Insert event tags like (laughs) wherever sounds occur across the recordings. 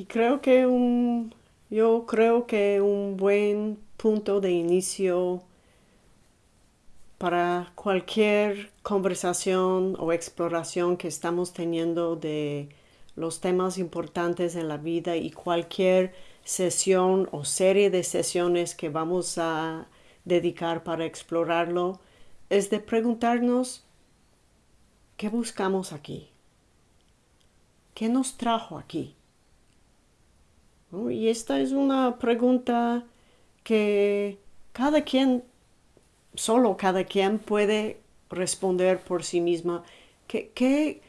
Y creo que un, yo creo que un buen punto de inicio para cualquier conversación o exploración que estamos teniendo de los temas importantes en la vida y cualquier sesión o serie de sesiones que vamos a dedicar para explorarlo es de preguntarnos ¿qué buscamos aquí? ¿Qué nos trajo aquí? Y esta es una pregunta que cada quien, solo cada quien puede responder por sí misma. ¿Qué, qué,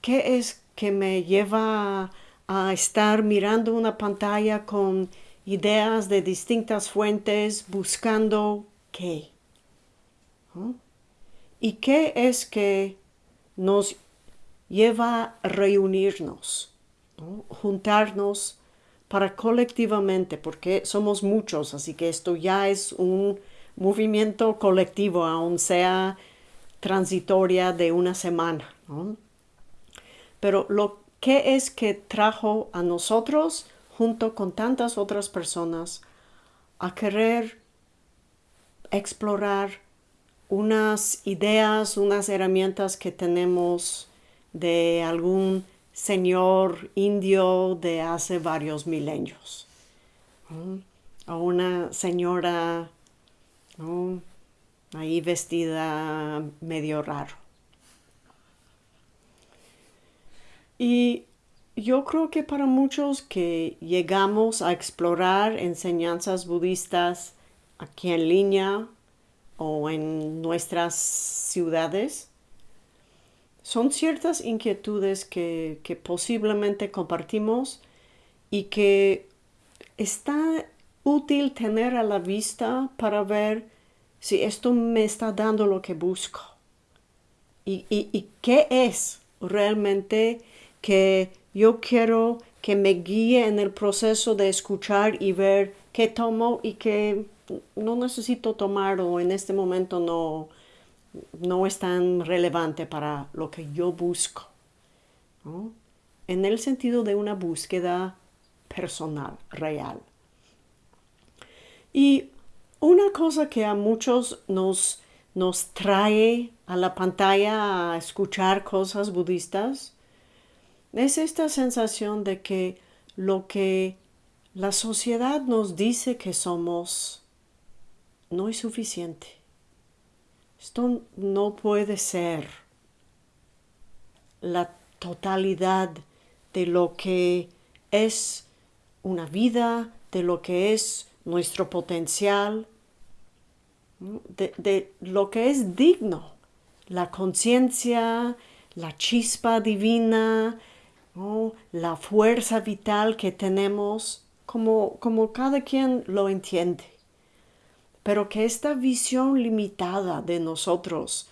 qué es que me lleva a, estar mirando una pantalla con ideas de distintas fuentes buscando qué? ¿Y qué es que nos lleva a reunirnos, juntarnos para colectivamente, porque somos muchos, así que esto ya es un movimiento colectivo, aun sea transitoria de una semana. Pero lo que es que trajo a nosotros, junto con tantas otras personas, a querer explorar unas ideas, unas herramientas que tenemos de algún señor indio de hace varios milenios. O una señora ahí vestida medio raro. Y yo creo que para muchos que llegamos a explorar enseñanzas budistas aquí en línea o en nuestras ciudades, son ciertas inquietudes que, posiblemente compartimos y que está útil tener a la vista para ver si esto me está dando lo que busco. Y, y qué es realmente que yo quiero que me guíe en el proceso de escuchar y ver qué tomo y qué no necesito tomar o en este momento no, no es tan relevante para lo que yo busco. En el sentido de una búsqueda personal, real. Y una cosa que a muchos nos, nos trae a la pantalla a escuchar cosas budistas es esta sensación de que lo que la sociedad nos dice que somos no es suficiente. Esto no puede ser la totalidad de lo que es una vida, de lo que es nuestro potencial, de, lo que es digno, la conciencia, la chispa divina, la fuerza vital que tenemos, como, como cada quien lo entiende pero que esta visión limitada de nosotros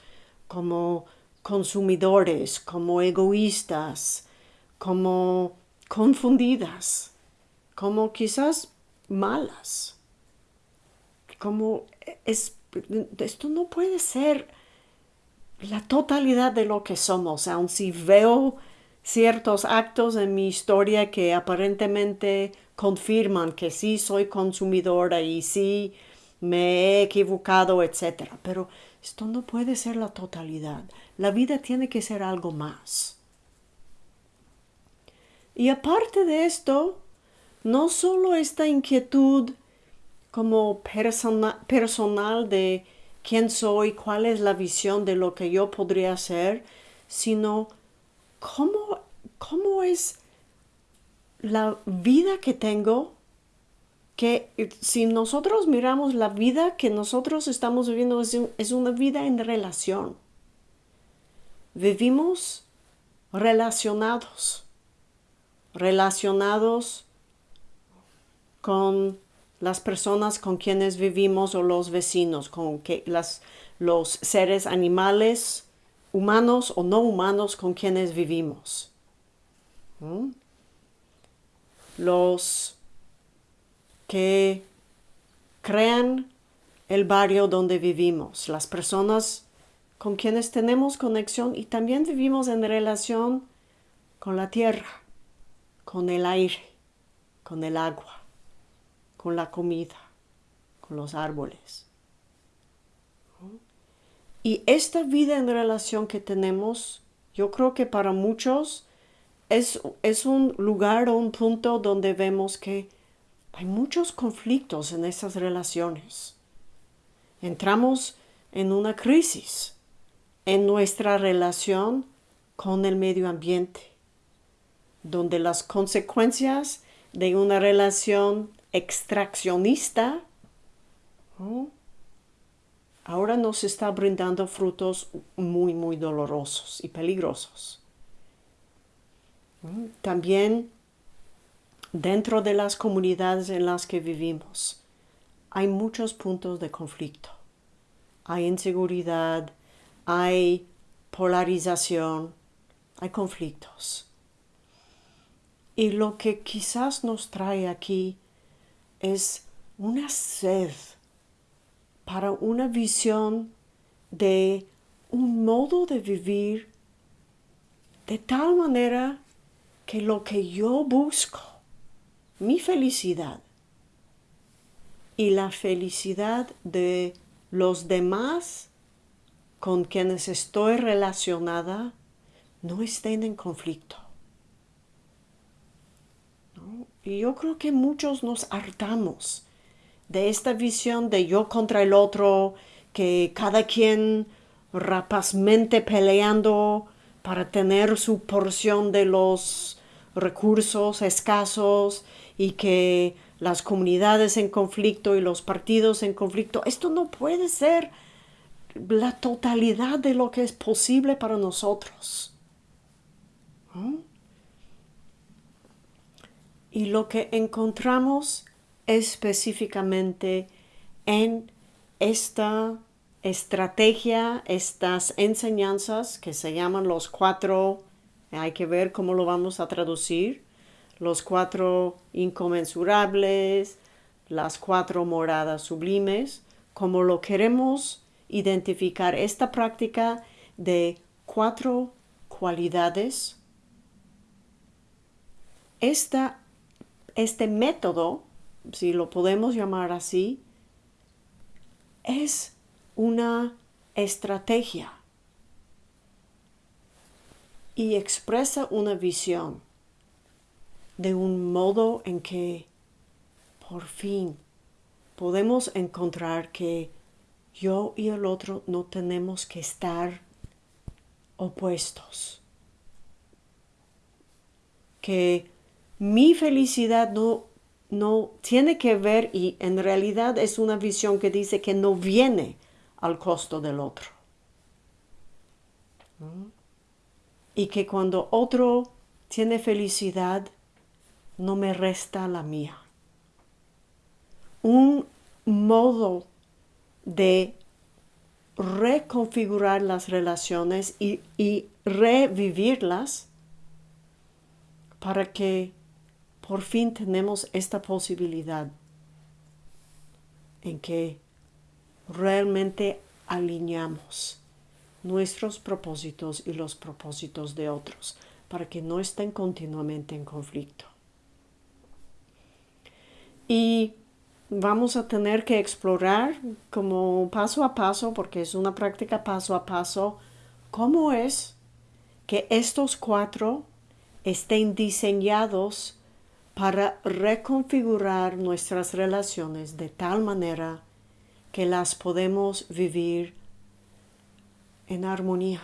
como consumidores, como egoístas, como confundidas, como quizás malas, como es, esto no puede ser la totalidad de lo que somos, aun si veo ciertos actos en mi historia que aparentemente confirman que sí soy consumidora y sí me he equivocado, etc. Pero esto no puede ser la totalidad. La vida tiene que ser algo más. Y aparte de esto, no solo esta inquietud como personal de quién soy, cuál es la visión de lo que yo podría ser, sino cómo, cómo es la vida que tengo que si nosotros miramos la vida que nosotros estamos viviendo es, una vida en relación. Vivimos relacionados, relacionados con las personas con quienes vivimos o los vecinos, con las, los seres animales, humanos o no humanos con quienes vivimos. Los que crean el barrio donde vivimos, las personas con quienes tenemos conexión y también vivimos en relación con la tierra, con el aire, con el agua, con la comida, con los árboles. Y esta vida en relación que tenemos, yo creo que para muchos es, es un lugar o un punto donde vemos que hay muchos conflictos en esas relaciones. Entramos en una crisis en nuestra relación con el medio ambiente, donde las consecuencias de una relación extraccionista ahora nos está brindando frutos muy, muy dolorosos y peligrosos. También dentro de las comunidades en las que vivimos hay muchos puntos de conflicto. Hay inseguridad, hay polarización, hay conflictos. Y lo que quizás nos trae aquí es una sed para una visión de un modo de vivir de tal manera que lo que yo busco, mi felicidad y la felicidad de los demás con quienes estoy relacionada no estén en conflicto. Y yo creo que muchos nos hartamos de esta visión de yo contra el otro, que cada quien rapazmente peleando para tener su porción de los recursos escasos y que las comunidades en conflicto y los partidos en conflicto, esto no puede ser la totalidad de lo que es posible para nosotros. Y lo que encontramos específicamente en esta estrategia, estas enseñanzas que se llaman los cuatro, hay que ver cómo lo vamos a traducir, los cuatro inconmensurables, las cuatro moradas sublimes, como lo queremos identificar esta práctica de cuatro cualidades. Esta, este método, si lo podemos llamar así, es una estrategia y expresa una visión de un modo en que por fin podemos encontrar que yo y el otro no tenemos que estar opuestos. Que mi felicidad no, no tiene que ver y en realidad es una visión que dice que no viene al costo del otro. Y que cuando otro tiene felicidad, no me resta la mía. Un modo de reconfigurar las relaciones y, y, revivirlas para que por fin tenemos esta posibilidad en que realmente alineamos nuestros propósitos y los propósitos de otros para que no estén continuamente en conflicto. Y vamos a tener que explorar como paso a paso, porque es una práctica paso a paso, cómo es que estos cuatro estén diseñados para reconfigurar nuestras relaciones de tal manera que las podemos vivir en armonía.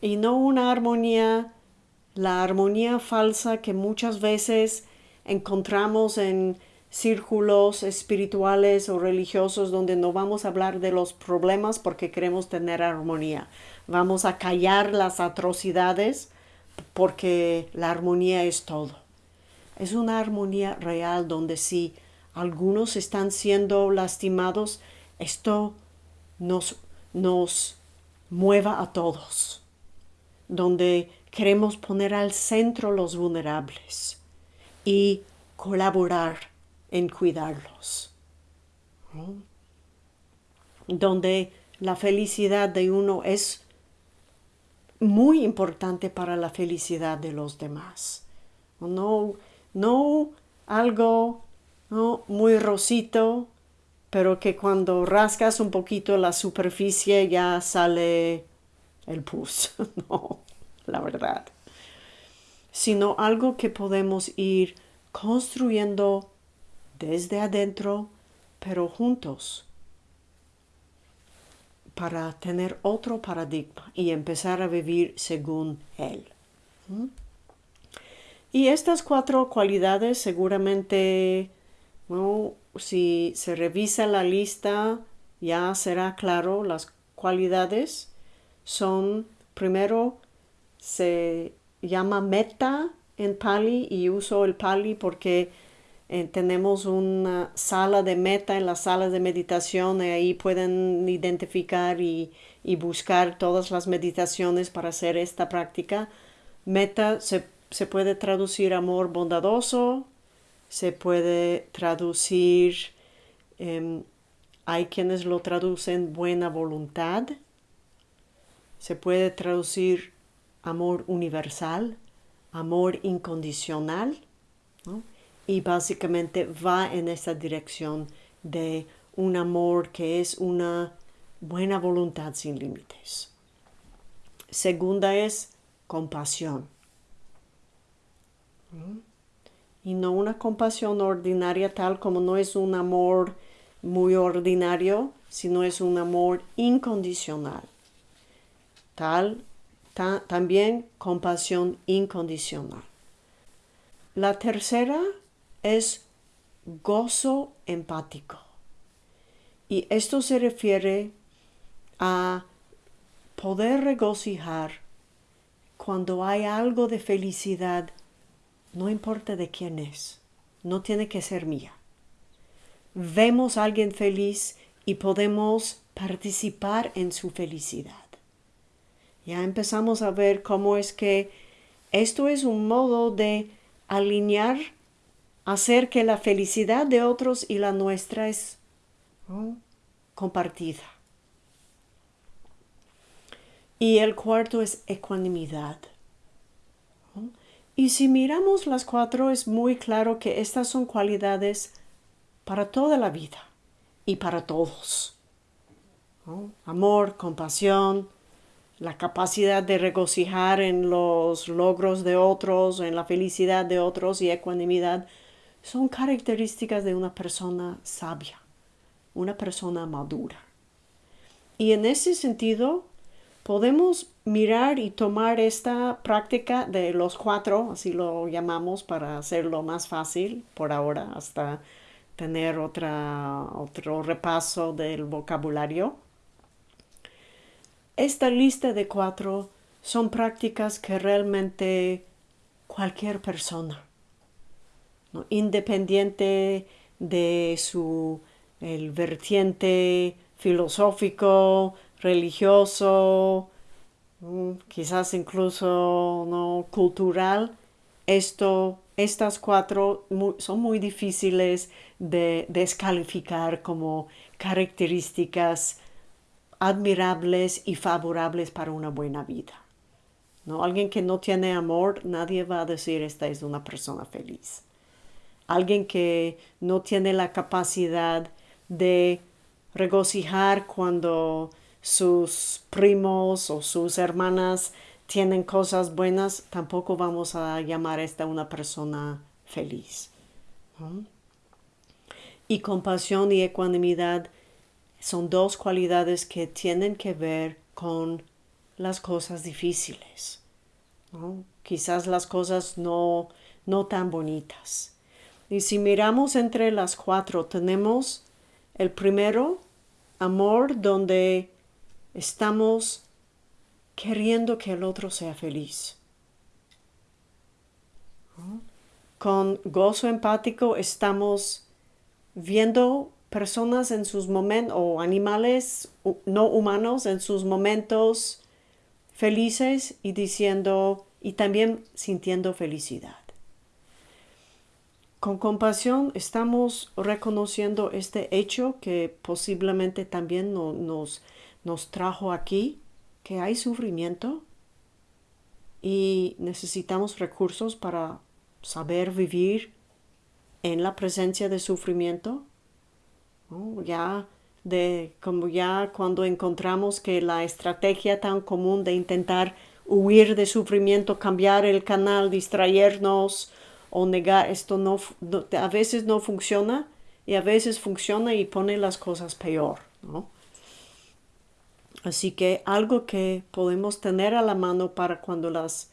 Y no una armonía, la armonía falsa que muchas veces encontramos en círculos espirituales o religiosos donde no vamos a hablar de los problemas porque queremos tener armonía. Vamos a callar las atrocidades porque la armonía es todo. Es una armonía real donde si algunos están siendo lastimados, esto nos, nos mueva a todos. Donde queremos poner al centro los vulnerables y colaborar en cuidarlos. Donde la felicidad de uno es muy importante para la felicidad de los demás. No no algo ¿no? muy rosito, pero que cuando rascas un poquito la superficie ya sale el pus. (laughs) no, la verdad. Sino algo que podemos ir construyendo desde adentro, pero juntos, para tener otro paradigma y empezar a vivir según él. ¿Mm? Y estas cuatro cualidades seguramente, si se revisa la lista, ya será claro, las cualidades son, primero, se llama meta en Pali y uso el Pali porque eh, tenemos una sala de meta en las salas de meditación y ahí pueden identificar y, y buscar todas las meditaciones para hacer esta práctica. Meta se se puede traducir amor bondadoso, se puede traducir, em, hay quienes lo traducen buena voluntad, se puede traducir amor universal, amor incondicional, y básicamente va en esa dirección de un amor que es una buena voluntad sin límites. Segunda es compasión y no una compasión ordinaria tal como no es un amor muy ordinario, sino es un amor incondicional. Tal, también compasión incondicional. La tercera es gozo empático. Y esto se refiere a poder regocijar cuando hay algo de felicidad no importa de quién es, no tiene que ser mía. Vemos a alguien feliz y podemos participar en su felicidad. Ya empezamos a ver cómo es que esto es un modo de alinear, hacer que la felicidad de otros y la nuestra es compartida. Y el cuarto es ecuanimidad. Y si miramos las cuatro es muy claro que estas son cualidades para toda la vida y para todos. Amor, compasión, la capacidad de regocijar en los logros de otros, en la felicidad de otros y ecuanimidad, son características de una persona sabia, una persona madura. Y en ese sentido, podemos mirar y tomar esta práctica de los cuatro, así lo llamamos para hacerlo más fácil por ahora, hasta tener otra, otro repaso del vocabulario. Esta lista de cuatro son prácticas que realmente cualquier persona, independiente de su el vertiente filosófico, religioso, mm, quizás incluso no cultural, esto, estas cuatro son muy difíciles de descalificar como características admirables y favorables para una buena vida. ¿no? Alguien que no tiene amor, nadie va a decir esta es una persona feliz. Alguien que no tiene la capacidad de regocijar cuando sus primos o sus hermanas tienen cosas buenas, tampoco vamos a llamar a esta una persona feliz. Y compasión y ecuanimidad son dos cualidades que tienen que ver con las cosas difíciles. Quizás las cosas no, no tan bonitas. Y si miramos entre las cuatro, tenemos el primero, amor, donde estamos queriendo que el otro sea feliz. Con gozo empático estamos viendo personas en sus momentos o animales no humanos en sus momentos felices y diciendo y también sintiendo felicidad. Con compasión estamos reconociendo este hecho que posiblemente también nos, nos trajo aquí, que hay sufrimiento y necesitamos recursos para saber vivir en la presencia de sufrimiento. Ya de como ya cuando encontramos que la estrategia tan común de intentar huir de sufrimiento, cambiar el canal, distraernos o negar esto no, a veces no funciona y a veces funciona y pone las cosas peor, Así que algo que podemos tener a la mano para cuando las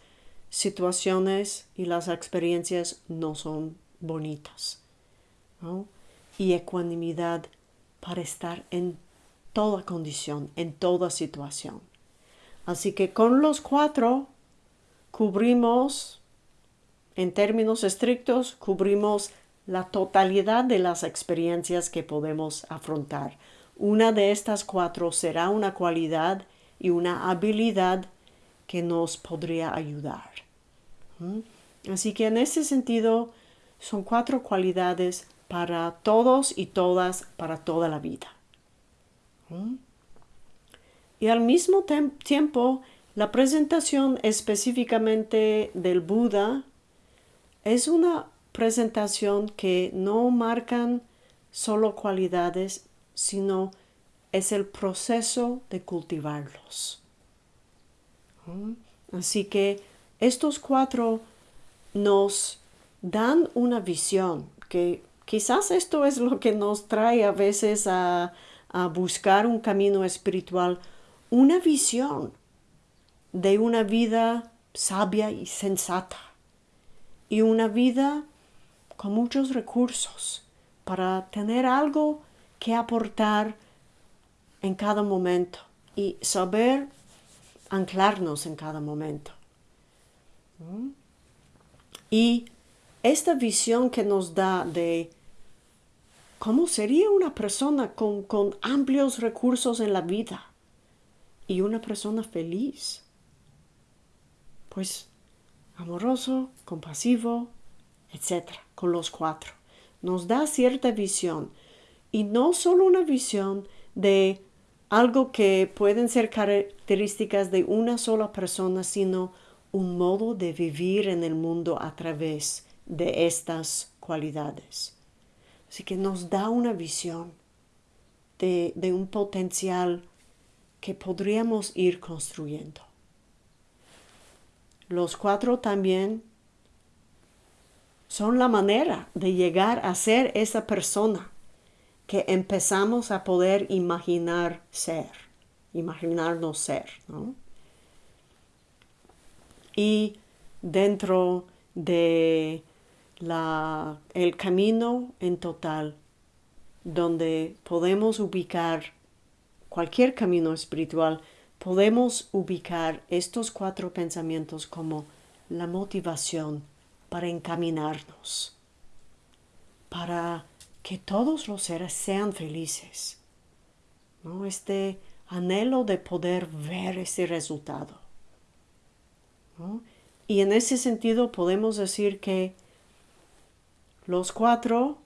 situaciones y las experiencias no son bonitas. Y ecuanimidad para estar en toda condición, en toda situación. Así que con los cuatro cubrimos, en términos estrictos, cubrimos la totalidad de las experiencias que podemos afrontar. Una de estas cuatro será una cualidad y una habilidad que nos podría ayudar. ¿Mm? Así que en ese sentido son cuatro cualidades para todos y todas, para toda la vida. ¿Mm? Y al mismo tiempo, la presentación específicamente del Buda es una presentación que no marcan solo cualidades, sino es el proceso de cultivarlos. ¿Mm? Así que estos cuatro nos dan una visión que quizás esto es lo que nos trae a veces a, buscar un camino espiritual, una visión de una vida sabia y sensata y una vida con muchos recursos para tener algo que aportar en cada momento y saber anclarnos en cada momento. Y esta visión que nos da de cómo sería una persona con, amplios recursos en la vida y una persona feliz. Pues amoroso, compasivo, etc. Con los cuatro. Nos da cierta visión. Y no solo una visión de algo que pueden ser características de una sola persona, sino un modo de vivir en el mundo a través de estas cualidades. Así que nos da una visión de, de un potencial que podríamos ir construyendo. Los cuatro también son la manera de llegar a ser esa persona que empezamos a poder imaginar ser, imaginarnos ser, ¿no? Y dentro de la, el camino en total, donde podemos ubicar cualquier camino espiritual, podemos ubicar estos cuatro pensamientos como la motivación para encaminarnos, para que todos los seres sean felices. ¿no? Este anhelo de poder ver ese resultado. Y en ese sentido podemos decir que los cuatro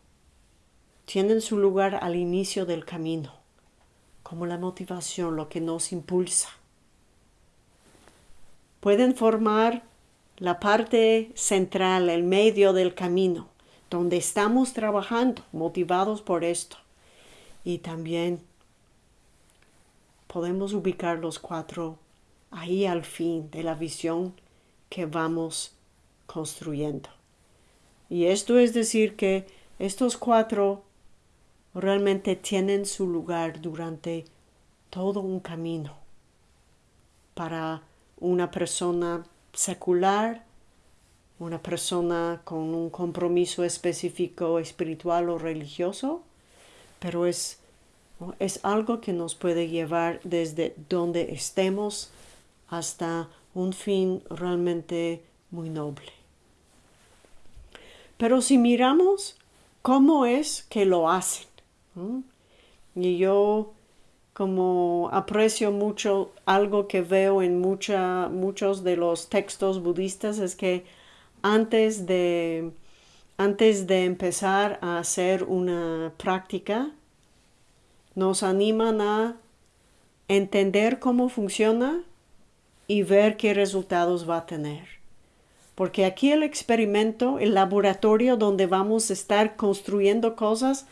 tienen su lugar al inicio del camino, como la motivación, lo que nos impulsa. Pueden formar la parte central, el medio del camino, donde estamos trabajando, motivados por esto. Y también podemos ubicar los cuatro ahí al fin de la visión que vamos construyendo. Y esto es decir que estos cuatro realmente tienen su lugar durante todo un camino para una persona secular, una persona con un compromiso específico espiritual o religioso, pero es, es algo que nos puede llevar desde donde estemos hasta un fin realmente muy noble. Pero si miramos cómo es que lo hacen, y yo como aprecio mucho algo que veo en mucha, muchos de los textos budistas es que antes de, antes de empezar a hacer una práctica, nos animan a entender cómo funciona y ver qué resultados va a tener. Porque aquí el experimento, el laboratorio donde vamos a estar construyendo cosas,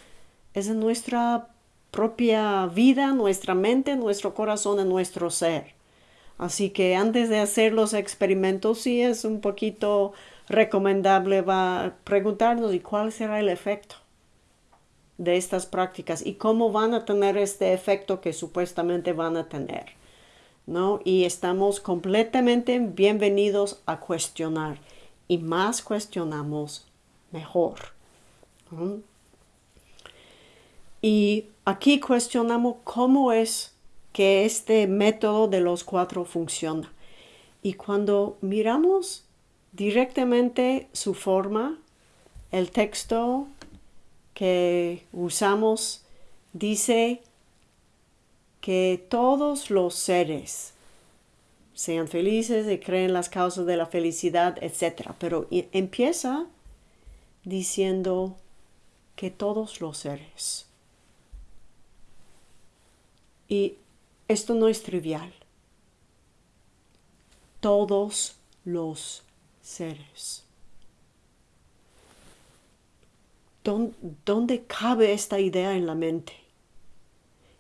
es en nuestra propia vida, nuestra mente, nuestro corazón, en nuestro ser. Así que antes de hacer los experimentos, sí es un poquito recomendable va preguntarnos y cuál será el efecto de estas prácticas y cómo van a tener este efecto que supuestamente van a tener. ¿no? Y estamos completamente bienvenidos a cuestionar. Y más cuestionamos, mejor. Y aquí cuestionamos cómo es que este método de los cuatro funciona. Y cuando miramos directamente su forma, el texto que usamos dice que todos los seres sean felices y creen las causas de la felicidad, etc. Pero empieza diciendo que todos los seres. Y esto no es trivial. Todos los seres. ¿Dónde cabe esta idea en la mente?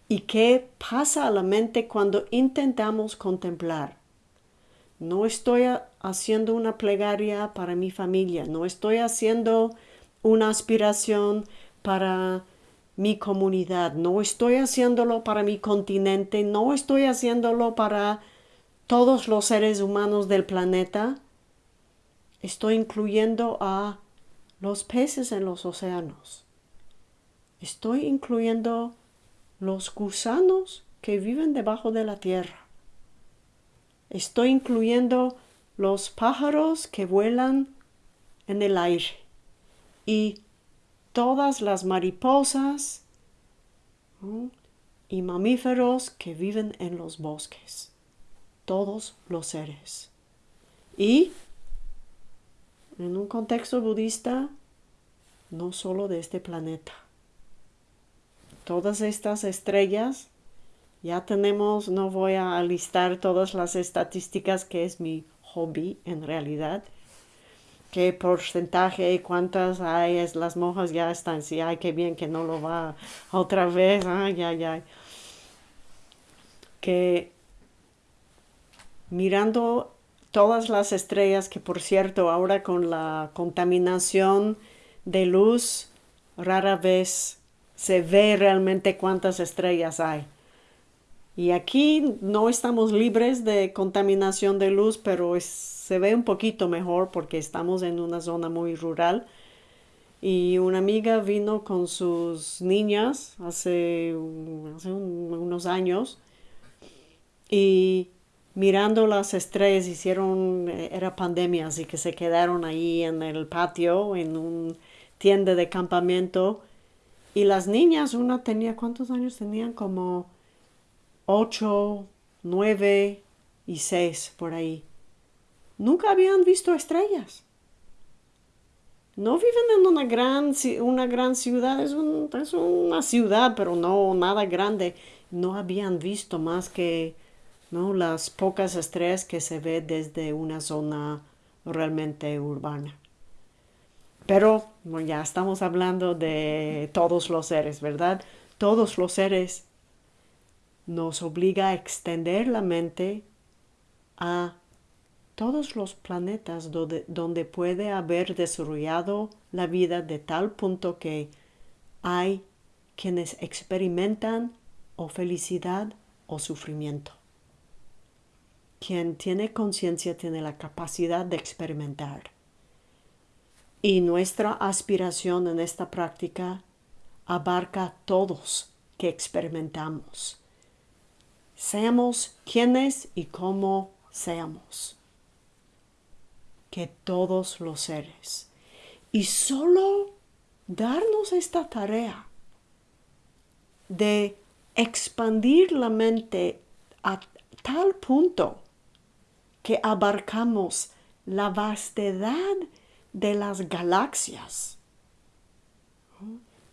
¿Y qué pasa a la mente cuando intentamos contemplar? No estoy haciendo una plegaria para mi familia, no estoy haciendo una aspiración para mi comunidad, no estoy haciéndolo para mi continente, no estoy haciéndolo para todos los seres humanos del planeta, estoy incluyendo a los peces en los océanos. Estoy incluyendo los gusanos que viven debajo de la tierra. Estoy incluyendo los pájaros que vuelan en el aire y todas las mariposas y mamíferos que viven en los bosques. Todos los seres. Y en un contexto budista, no solo de este planeta. Todas estas estrellas, ya tenemos, no voy a listar todas las estadísticas que es mi hobby en realidad, qué porcentaje y cuántas hay, es, las monjas ya están, sí, ay, qué bien que no lo va otra vez, ay, ay, ay. Que mirando todas las estrellas, que por cierto ahora con la contaminación de luz rara vez se ve realmente cuántas estrellas hay. Y aquí no estamos libres de contaminación de luz, pero se ve un poquito mejor porque estamos en una zona muy rural. Y una amiga vino con sus niñas hace, hace unos años y mirando las estrellas, hicieron, eh, era pandemia, así que se quedaron ahí en el patio, en un tienda de campamento. Y las niñas, una tenía, ¿cuántos años tenían? Como ocho, nueve y seis por ahí. Nunca habían visto estrellas. No viven en una gran, una gran ciudad, es, es una ciudad, pero no nada grande. No habían visto más que ¿no? las pocas estrellas que se ve desde una zona realmente urbana. Pero ya estamos hablando de todos los seres, ¿verdad? Todos los seres nos obliga a extender la mente a todos los planetas donde, donde puede haber desarrollado la vida de tal punto que hay quienes experimentan o felicidad o sufrimiento. Quien tiene conciencia tiene la capacidad de experimentar. Y nuestra aspiración en esta práctica abarca a todos que experimentamos. Seamos quienes y cómo seamos. Que todos los seres. Y solo darnos esta tarea de expandir la mente a tal punto que abarcamos la vastedad de las galaxias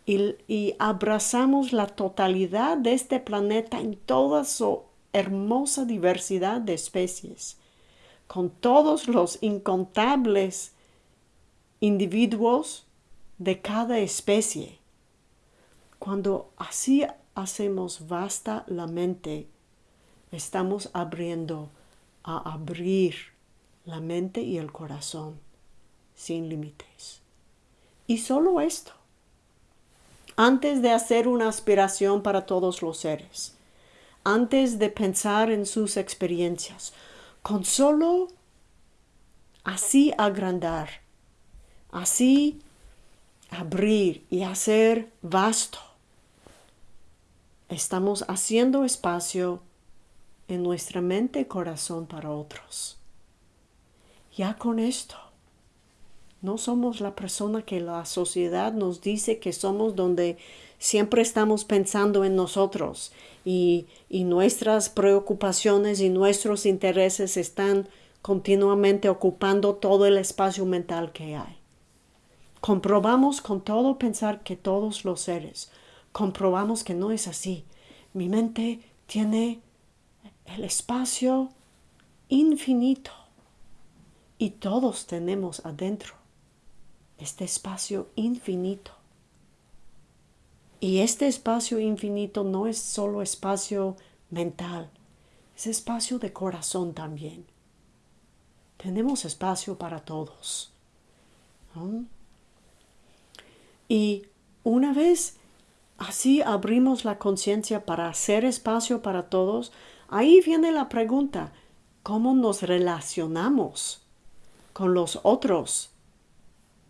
y, abrazamos la totalidad de este planeta en toda su hermosa diversidad de especies, con todos los incontables individuos de cada especie. Cuando así hacemos vasta la mente, estamos abriendo a abrir la mente y el corazón sin límites. Y solo esto, antes de hacer una aspiración para todos los seres, antes de pensar en sus experiencias, con solo así agrandar, así abrir y hacer vasto, estamos haciendo espacio en nuestra mente y corazón para otros. Ya con esto, no somos la persona que la sociedad nos dice que somos donde siempre estamos pensando en nosotros y, y nuestras preocupaciones y nuestros intereses están continuamente ocupando todo el espacio mental que hay. Comprobamos con todo pensar que todos los seres, comprobamos que no es así. Mi mente tiene el espacio infinito y todos tenemos adentro este espacio infinito. Y este espacio infinito no es solo espacio mental, es espacio de corazón también. Tenemos espacio para todos. Y una vez así abrimos la conciencia para hacer espacio para todos, ahí viene la pregunta, ¿cómo nos relacionamos con los otros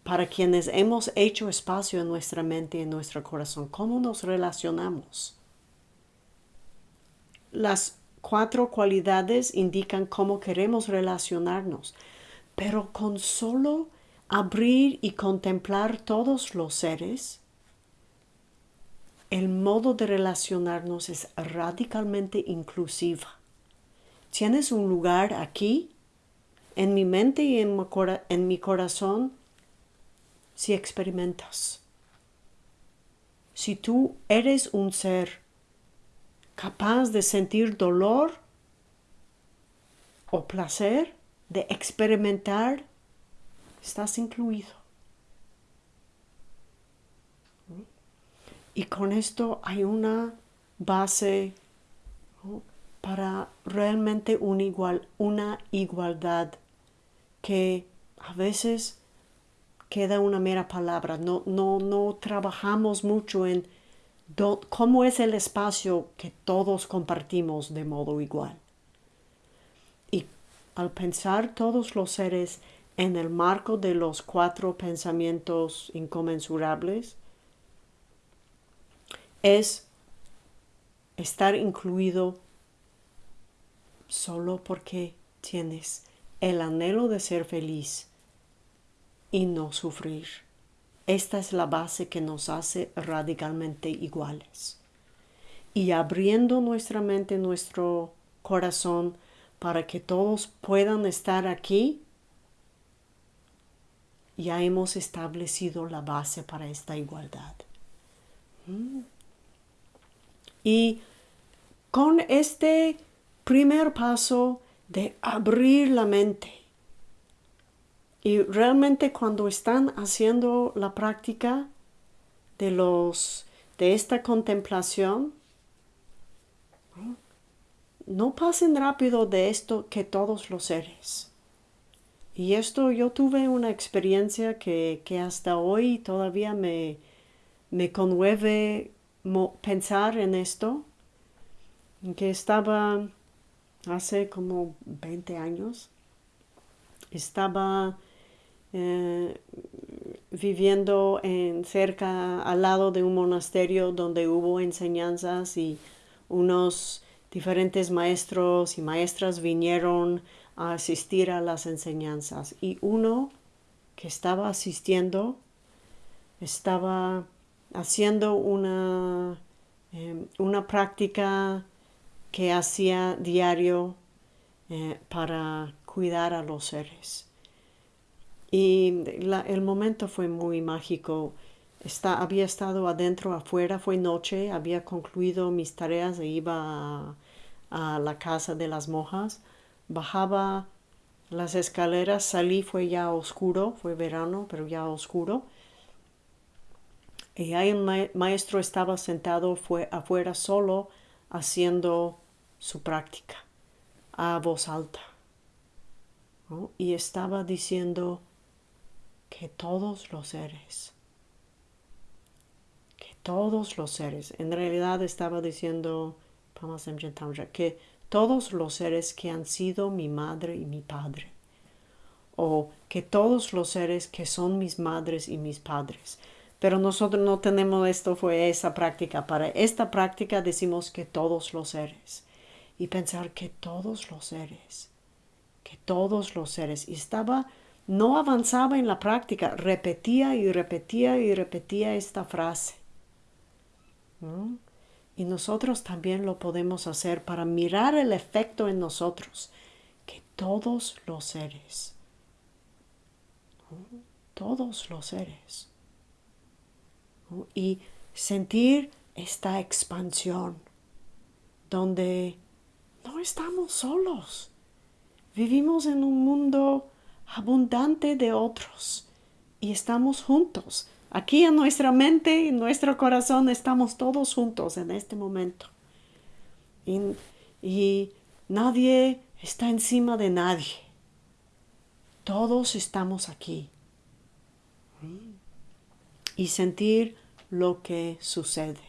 para quienes hemos hecho espacio en nuestra mente y en nuestro corazón? ¿Cómo nos relacionamos? Las cuatro cualidades indican cómo queremos relacionarnos, pero con solo abrir y contemplar todos los seres, el modo de relacionarnos es radicalmente inclusiva. Tienes un lugar aquí, en mi mente y en mi, corazón, si experimentas. Si tú eres un ser capaz de sentir dolor o placer, de experimentar estás incluido. Y con esto hay una base para realmente igual, una igualdad que a veces queda una mera palabra. No, no, no trabajamos mucho en cómo es el espacio que todos compartimos de modo igual. Y al pensar todos los seres en el marco de los cuatro pensamientos inconmensurables es estar incluido solo porque tienes el anhelo de ser feliz y no sufrir. Esta es la base que nos hace radicalmente iguales. Y abriendo nuestra mente, nuestro corazón, para que todos puedan estar aquí ya hemos establecido la base para esta igualdad. Mm. Y con este primer paso de abrir la mente, y realmente cuando están haciendo la práctica de los de esta contemplación, no pasen rápido de esto que todos los seres. Y esto yo tuve una experiencia que, hasta hoy todavía me, me conmueve pensar en esto, que estaba hace como 20 años, estaba eh, viviendo en cerca al lado de un monasterio donde hubo enseñanzas y unos diferentes maestros y maestras vinieron a asistir a las enseñanzas. Y uno que estaba asistiendo estaba haciendo una, em, una práctica que hacía diario eh, para cuidar a los seres. Y el momento fue muy mágico. Está, había estado adentro, afuera, fue noche, había concluido mis tareas e iba a, a la casa de las monjas bajaba las escaleras, salí, fue ya oscuro, fue verano, pero ya oscuro. Y ahí el maestro estaba sentado fue afuera solo haciendo su práctica a voz alta. Y estaba diciendo que todos los seres, que todos los seres, en realidad estaba diciendo que todos los seres que han sido mi madre y mi padre, o que todos los seres que son mis madres y mis padres. Pero nosotros no tenemos esto, fue esa práctica. Para esta práctica decimos que todos los seres. Y pensar que todos los seres, que todos los seres. Y estaba, no avanzaba en la práctica, repetía y repetía y repetía esta frase. Y nosotros también lo podemos hacer para mirar el efecto en nosotros, que todos los seres, todos los seres, y sentir esta expansión donde no estamos solos, vivimos en un mundo abundante de otros y estamos juntos Aquí en nuestra mente, en nuestro corazón, estamos todos juntos en este momento. Y, nadie está encima de nadie. Todos estamos aquí. Y sentir lo que sucede.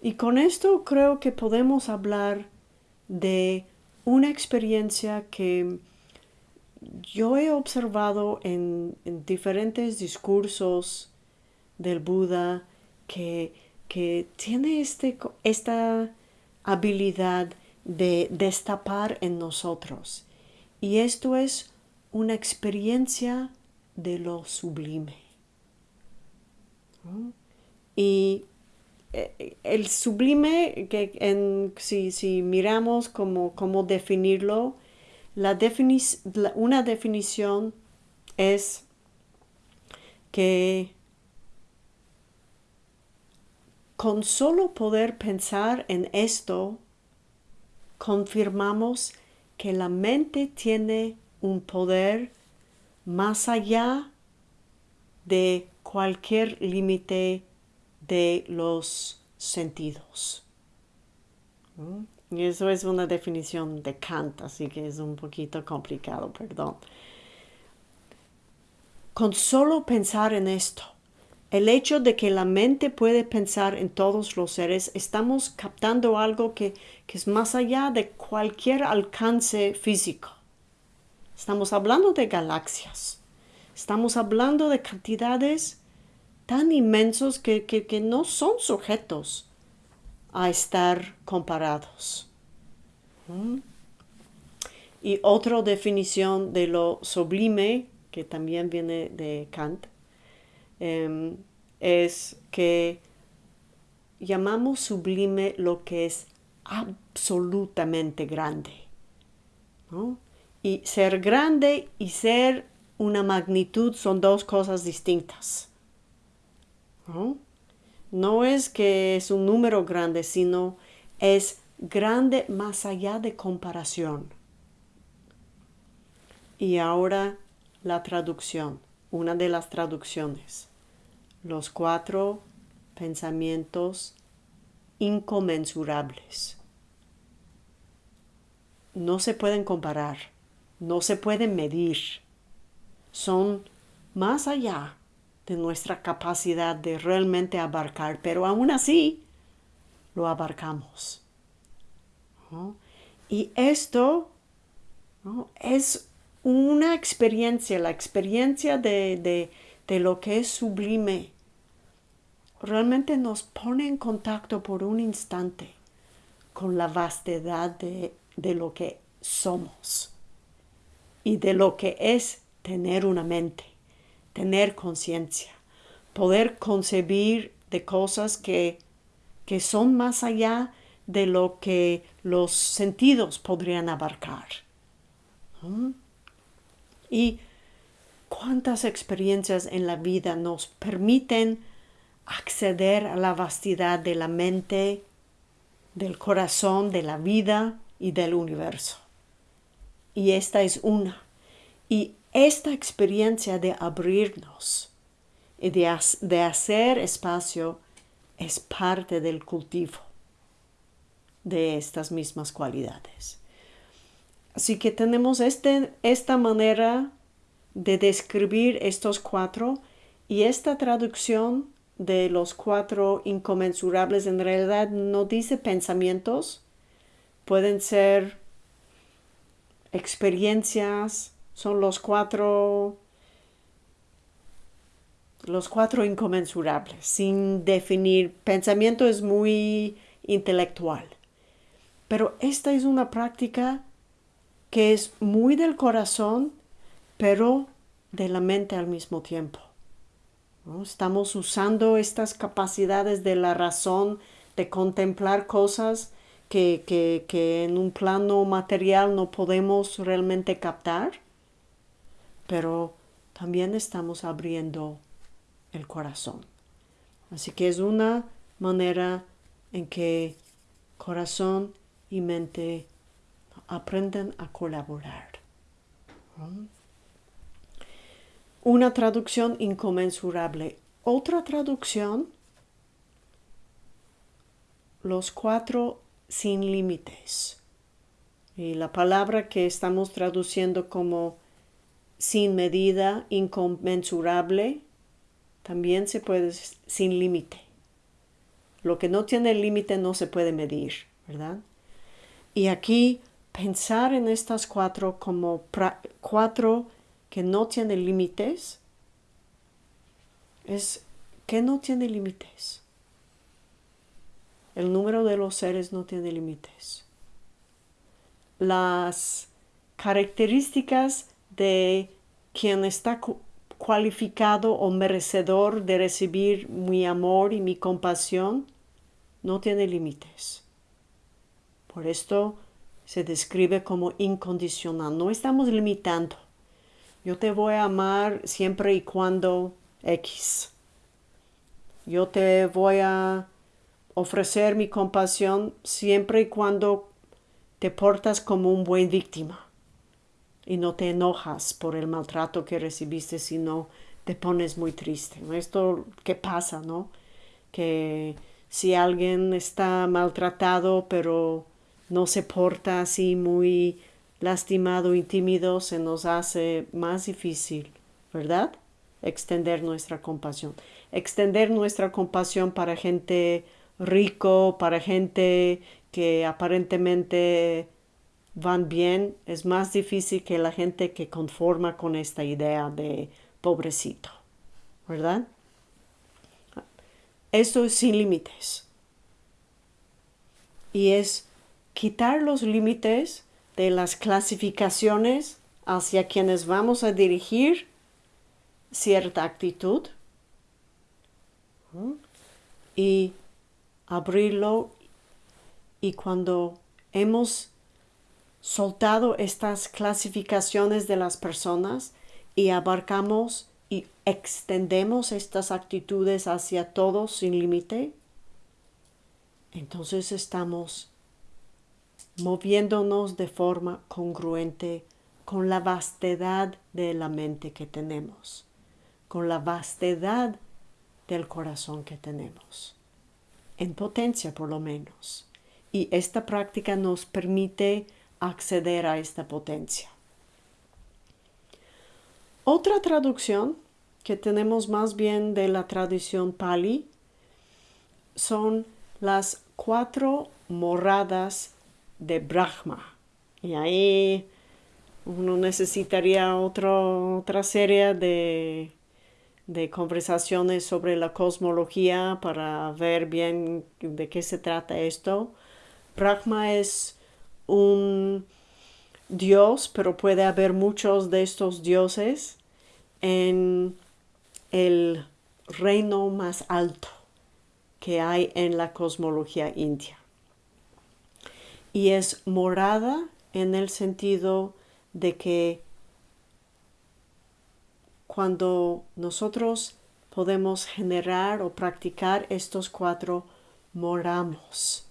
Y con esto creo que podemos hablar de una experiencia que yo he observado en, diferentes discursos del Buda que, tiene este, esta habilidad de destapar en nosotros. Y esto es una experiencia de lo sublime. Y eh, el sublime, que en, si, si miramos cómo, cómo definirlo, una definición es que con solo poder pensar en esto, confirmamos que la mente tiene un poder más allá de cualquier límite de los sentidos. ¿Mm? Y eso es una definición de Kant, así que es un poquito complicado, perdón. Con solo pensar en esto, el hecho de que la mente puede pensar en todos los seres, estamos captando algo que, que es más allá de cualquier alcance físico. Estamos hablando de galaxias. Estamos hablando de cantidades tan inmensos que, que, no son sujetos a estar comparados. Y otra definición de lo sublime, que también viene de Kant, em, es que llamamos sublime lo que es absolutamente grande. Y ser grande y ser una magnitud son dos cosas distintas. No es que es un número grande, sino es grande más allá de comparación. Y ahora la traducción, una de las traducciones. Los cuatro pensamientos inconmensurables. No se pueden comparar, no se pueden medir. Son más allá de nuestra capacidad de realmente abarcar, pero aún así lo abarcamos. Y esto es una experiencia, la experiencia de, lo que es sublime. Realmente nos pone en contacto por un instante con la vastedad de, de lo que somos y de lo que es tener una mente tener conciencia, poder concebir de cosas que, que son más allá de lo que los sentidos podrían abarcar. Y cuántas experiencias en la vida nos permiten acceder a la vastedad de la mente, del corazón, de la vida y del universo. y esta es una. Y esta experiencia de abrirnos y de, de hacer espacio es parte del cultivo de estas mismas cualidades. Así que tenemos este, esta manera de describir estos cuatro y esta traducción de los cuatro inconmensurables en realidad no dice pensamientos, pueden ser experiencias, son los cuatro los cuatro inconmensurables, sin definir. Pensamiento es muy intelectual. Pero esta es una práctica que es muy del corazón, pero de la mente al mismo tiempo. Estamos usando estas capacidades de la razón de contemplar cosas que, que en un plano material no podemos realmente captar, pero también estamos abriendo el corazón. Así que es una manera en que corazón y mente aprenden a colaborar. Una traducción inconmensurable. Otra traducción, los cuatro sin límites. Y la palabra que estamos traduciendo como sin medida, inconmensurable, también se puede sin límite. Lo que no tiene límite no se puede medir, ¿verdad? Y aquí pensar en estas cuatro como cuatro que no tienen límites es que no tiene límites. El número de los seres no tiene límites. Las características de quien está cualificado o merecedor de recibir mi amor y mi compasión no tiene límites. Por esto se describe como incondicional. No estamos limitando. Yo te voy a amar siempre y cuando X. Yo te voy a ofrecer mi compasión siempre y cuando te portas como un buen víctima y no te enojas por el maltrato que recibiste, sino te pones muy triste. Esto qué pasa, ¿no? Que si alguien está maltratado pero no se porta así muy lastimado y tímido, se nos hace más difícil, ¿verdad? Extender nuestra compasión. Extender nuestra compasión para gente rico, para gente que aparentemente van bien, es más difícil que la gente que conforma con esta idea de pobrecito, ¿verdad? Esto es sin límites. Y es quitar los límites de las clasificaciones hacia quienes vamos a dirigir cierta actitud y abrirlo y cuando hemos soltado estas clasificaciones de las personas y abarcamos y extendemos estas actitudes hacia todos sin límite, entonces estamos moviéndonos de forma congruente con la vastedad de la mente que tenemos, con la vastedad del corazón que tenemos, en potencia por lo menos. Y esta práctica nos permite acceder a esta potencia. Otra traducción que tenemos más bien de la tradición Pali son las cuatro moradas de Brahma. Y ahí uno necesitaría otra serie de, de conversaciones sobre la cosmología para ver bien de qué se trata esto. Brahma es un dios, pero puede haber muchos de estos dioses en el reino más alto que hay en la cosmología india. Y es morada en el sentido de que cuando nosotros podemos generar o practicar estos cuatro, moramos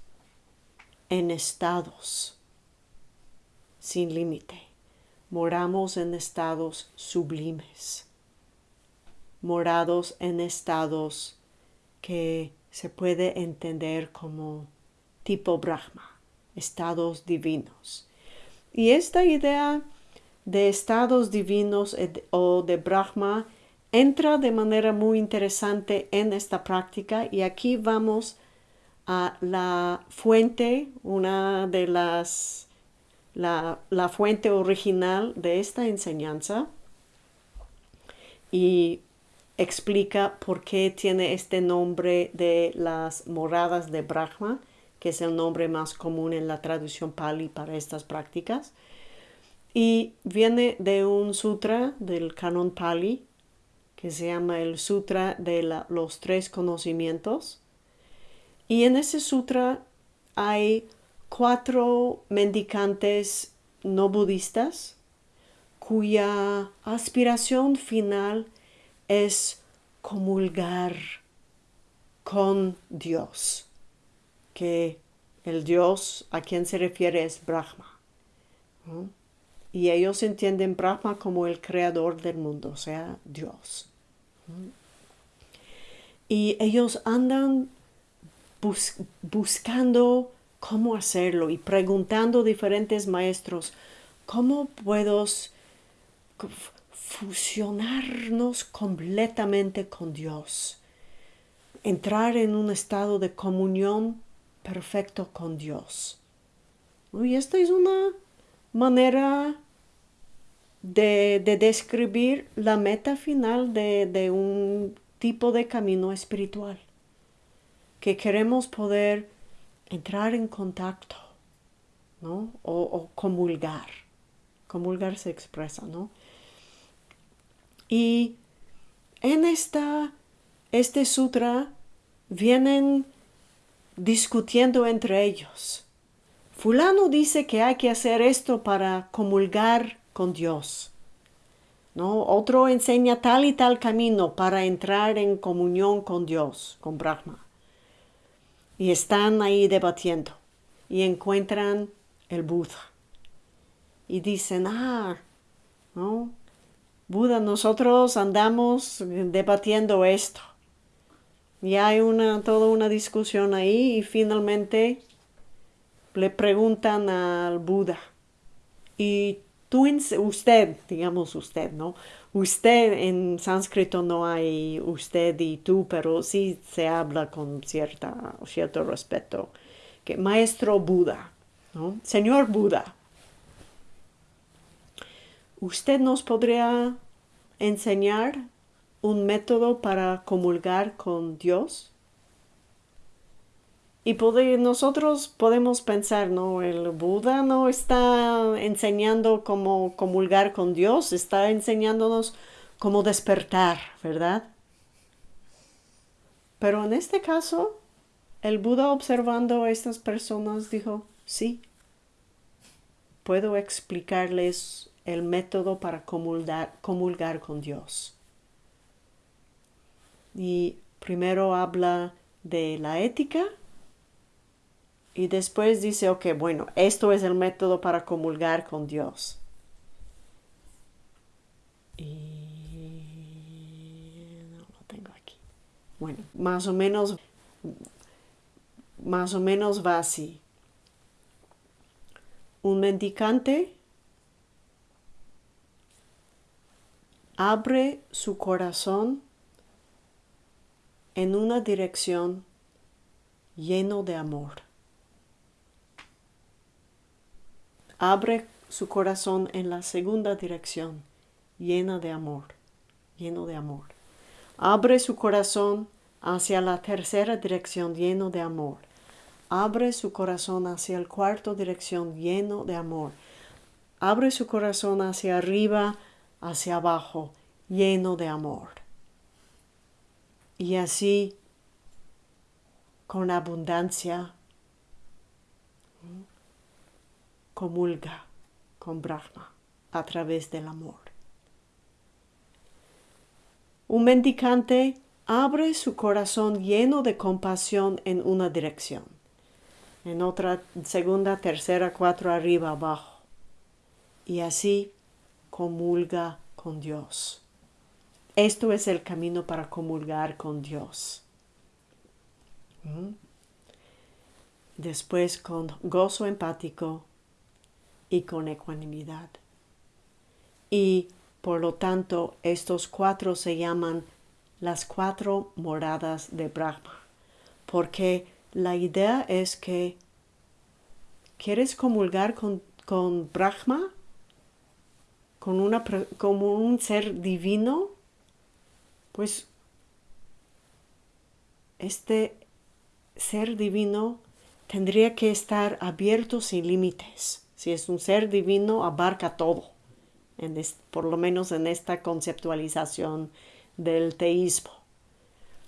en estados sin límite. moramos en estados sublimes, morados en estados que se puede entender como tipo Brahma, estados divinos. Y esta idea de estados divinos o de Brahma entra de manera muy interesante en esta práctica y aquí vamos a la fuente, una de las, la, fuente original de esta enseñanza y explica por qué tiene este nombre de las moradas de Brahma, que es el nombre más común en la traducción pali para estas prácticas. Y viene de un sutra del canon pali que se llama el Sutra de los Tres Conocimientos. Y en ese sutra hay cuatro mendicantes no budistas cuya aspiración final es comulgar con Dios, que el Dios a quien se refiere es Brahma. Y ellos entienden Brahma como el creador del mundo, o sea, Dios. Y ellos andan buscando cómo hacerlo y preguntando a diferentes maestros, ¿cómo puedo fusionarnos completamente con Dios? Entrar en un estado de comunión perfecto con Dios. Y esta es una manera de, describir la meta final de, un tipo de camino espiritual, que queremos poder entrar en contacto, ¿no? O, comulgar. Comulgar se expresa, ¿no? Y en esta, este sutra vienen discutiendo entre ellos fulano dice que hay que hacer esto para comulgar con Dios. ¿No? Otro enseña tal y tal camino para entrar en comunión con Dios, con Brahma. Y están ahí debatiendo y encuentran el Buda. Y dicen, ah, ¿no? Buda, nosotros andamos debatiendo esto. Y hay una, toda una discusión ahí y finalmente le preguntan al Buda, y tú, usted, digamos usted, ¿no? Usted en sánscrito no hay usted y tú, pero sí se habla con cierta, cierto respeto. Que maestro Buda, ¿no? Señor Buda, ¿usted nos podría enseñar un método para comulgar con Dios? Y nosotros podemos pensar, ¿no? El Buda no está enseñando cómo comulgar con Dios, está enseñándonos cómo despertar, ¿verdad? Pero en este caso, el Buda observando a estas personas dijo, sí, puedo explicarles el método para comulgar, comulgar con Dios. Y primero habla de la ética, y después dice, ok, bueno, esto es el método para comulgar con Dios. Y no lo tengo aquí. Bueno, más o menos, más o menos va así. Un mendicante abre su corazón en una dirección lleno de amor. Abre su corazón en la segunda dirección, llena de amor, lleno de amor. Abre su corazón hacia la tercera dirección, lleno de amor. Abre su corazón hacia la cuarta dirección, lleno de amor. Abre su corazón hacia arriba, hacia abajo, lleno de amor. Y así, con abundancia, comulga con Brahma a través del amor. Un mendicante abre su corazón lleno de compasión en una dirección, en otra, segunda, tercera, cuatro, arriba, abajo. Y así, comulga con Dios. Esto es el camino para comulgar con Dios. ¿Mm? Después con gozo empático y con ecuanimidad. Y por lo tanto, estos cuatro se llaman las cuatro moradas de Brahma, porque la idea es que quieres comulgar con, con Brahma, con una, como un ser divino, pues este ser divino tendría que estar abierto sin límites. Si es un ser divino, abarca todo, por lo menos en esta conceptualización del teísmo.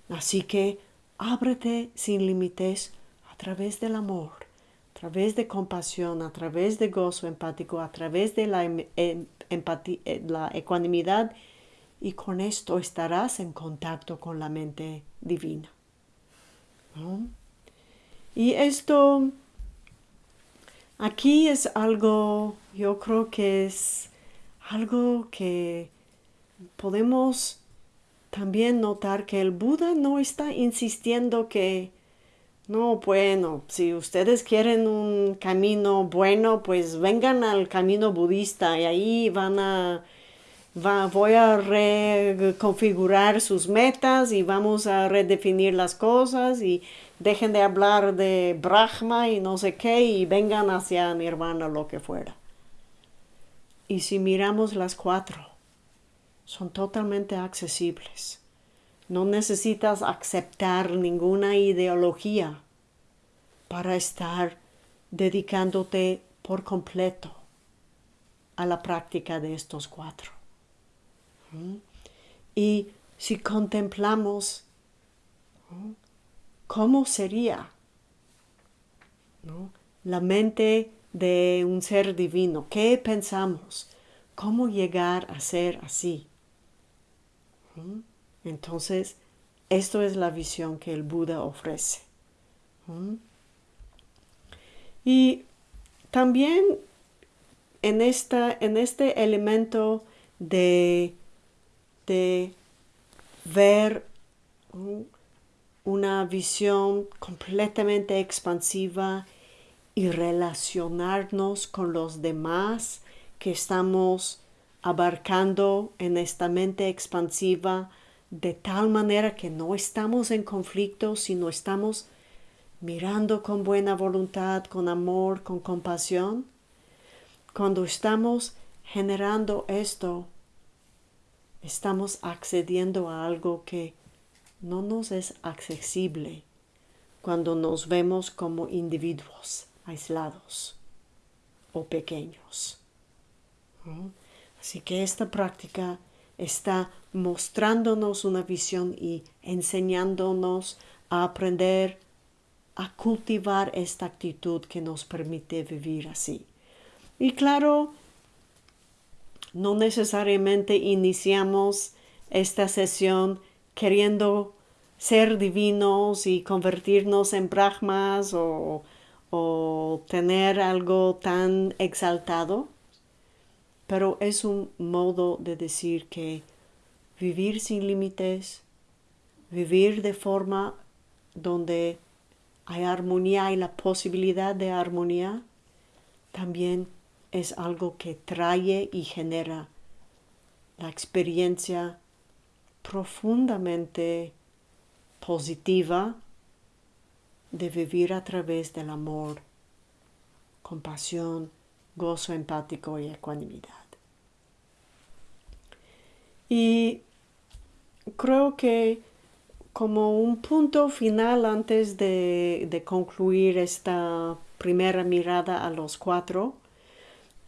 Así que ábrete sin límites a través del amor, a través de compasión, a través de gozo empático, a través de la, em, em, eh, la ecuanimidad y con esto estarás en contacto con la mente divina. Y esto aquí es algo, yo creo que es algo que podemos también notar que el Buda no está insistiendo que no, bueno, si ustedes quieren un camino bueno, pues vengan al camino budista y ahí van a voy a reconfigurar sus metas y vamos a redefinir las cosas y dejen de hablar de Brahma y no sé qué y vengan hacia Nirvana lo que fuera. Y si miramos las cuatro, son totalmente accesibles. No necesitas aceptar ninguna ideología para estar dedicándote por completo a la práctica de estos cuatro. Y si contemplamos cómo sería la mente de un ser divino, qué pensamos, cómo llegar a ser así. Entonces, esto es la visión que el Buda ofrece. Y también en, esta, en este elemento de de ver una visión completamente expansiva y relacionarnos con los demás que estamos abarcando en esta mente expansiva de tal manera que no estamos en conflicto, sino estamos mirando con buena voluntad, con amor, con compasión. Cuando estamos generando esto, estamos accediendo a algo que no nos es accesible cuando nos vemos como individuos aislados o pequeños. Así que esta práctica está mostrándonos una visión y enseñándonos a aprender a cultivar esta actitud que nos permite vivir así. Y claro, no necesariamente iniciamos esta sesión queriendo ser divinos y convertirnos en brahmas o, o tener algo tan exaltado, pero es un modo de decir que vivir sin límites, vivir de forma donde hay armonía y la posibilidad de armonía, también es algo que trae y genera la experiencia profundamente positiva de vivir a través del amor, compasión, gozo empático y ecuanimidad. Y creo que como un punto final antes de, de concluir esta primera mirada a los cuatro,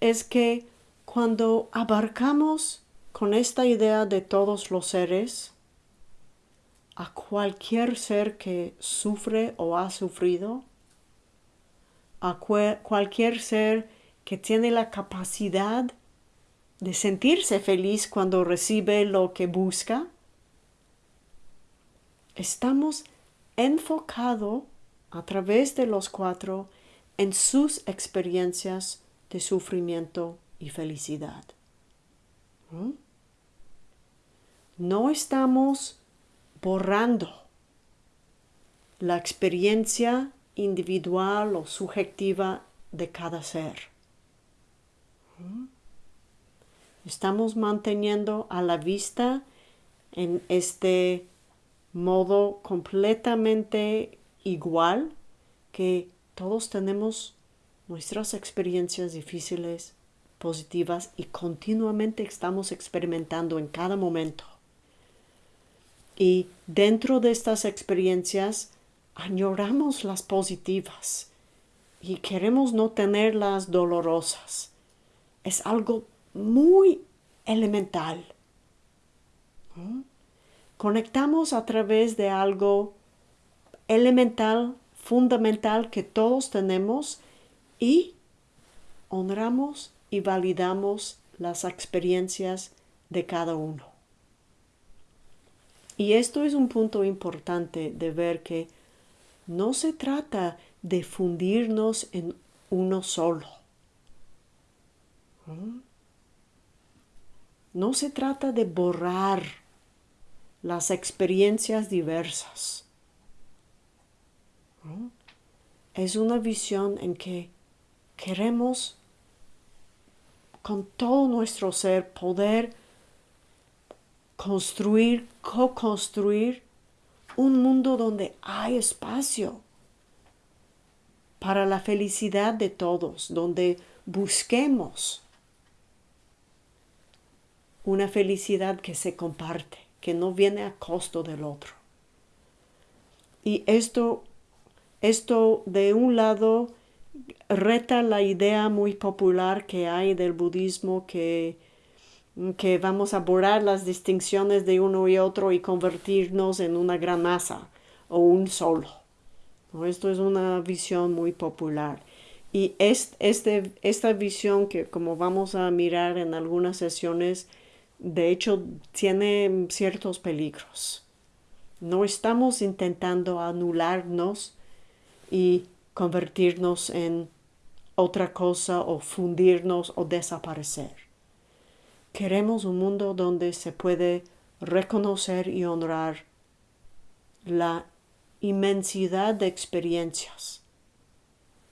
es que cuando abarcamos con esta idea de todos los seres, a cualquier ser que sufre o ha sufrido, a cualquier ser que tiene la capacidad de sentirse feliz cuando recibe lo que busca, estamos enfocados a través de los cuatro en sus experiencias de sufrimiento y felicidad. ¿Mm? No estamos borrando la experiencia individual o subjetiva de cada ser. ¿Mm? Estamos manteniendo a la vista en este modo completamente igual que todos tenemos nuestras experiencias difíciles, positivas y continuamente estamos experimentando en cada momento. Y dentro de estas experiencias añoramos las positivas y queremos no tener las dolorosas. Es algo muy elemental. Conectamos a través de algo elemental, fundamental que todos tenemos y honramos y validamos las experiencias de cada uno. Y esto es un punto importante de ver que no se trata de fundirnos en uno solo. No se trata de borrar las experiencias diversas. Es una visión en que queremos con todo nuestro ser poder construir, co-construir un mundo donde hay espacio para la felicidad de todos, donde busquemos una felicidad que se comparte, que no viene a costo del otro. Y esto, esto de un lado reta la idea muy popular que hay del budismo que, que vamos a borrar las distinciones de uno y otro y convertirnos en una gran masa o un solo. Esto es una visión muy popular. Y es, este, esta visión que como vamos a mirar en algunas sesiones, de hecho tiene ciertos peligros. No estamos intentando anularnos y convertirnos en otra cosa o fundirnos o desaparecer. Queremos un mundo donde se puede reconocer y honrar la inmensidad de experiencias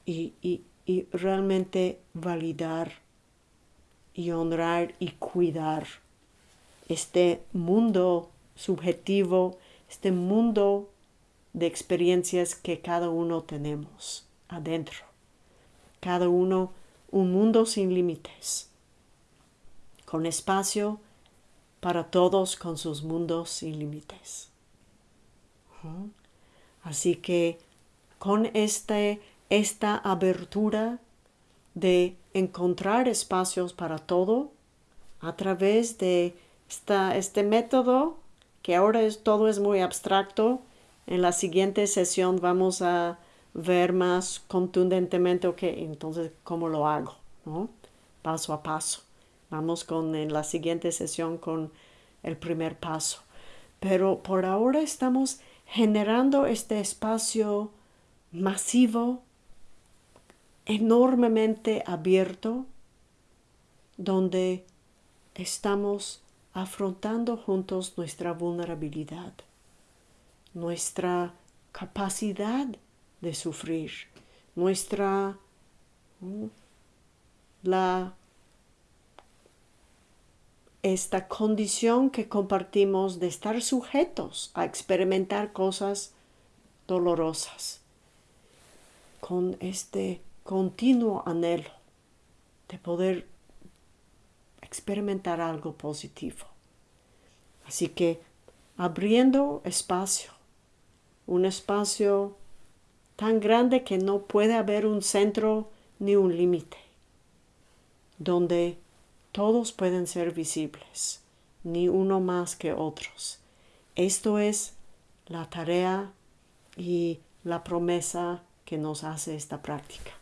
y, y, y realmente validar y honrar y cuidar este mundo subjetivo, este mundo de experiencias que cada uno tenemos adentro. Cada uno un mundo sin límites, con espacio para todos con sus mundos sin límites. Así que con este, esta abertura de encontrar espacios para todo a través de este método, que ahora es, todo es muy abstracto, en la siguiente sesión vamos a ver más contundentemente, ok, entonces, ¿cómo lo hago? ¿no? Paso a paso. Vamos con en la siguiente sesión con el primer paso. Pero por ahora estamos generando este espacio masivo, enormemente abierto, donde estamos afrontando juntos nuestra vulnerabilidad, nuestra capacidad de sufrir, nuestra la esta condición que compartimos de estar sujetos a experimentar cosas dolorosas, con este continuo anhelo de poder experimentar algo positivo. Así que abriendo espacio, un espacio tan grande que no puede haber un centro ni un límite, donde todos pueden ser visibles, ni uno más que otros. Esto es la tarea y la promesa que nos hace esta práctica.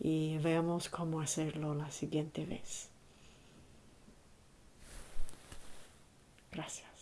Y veamos cómo hacerlo la siguiente vez. Gracias.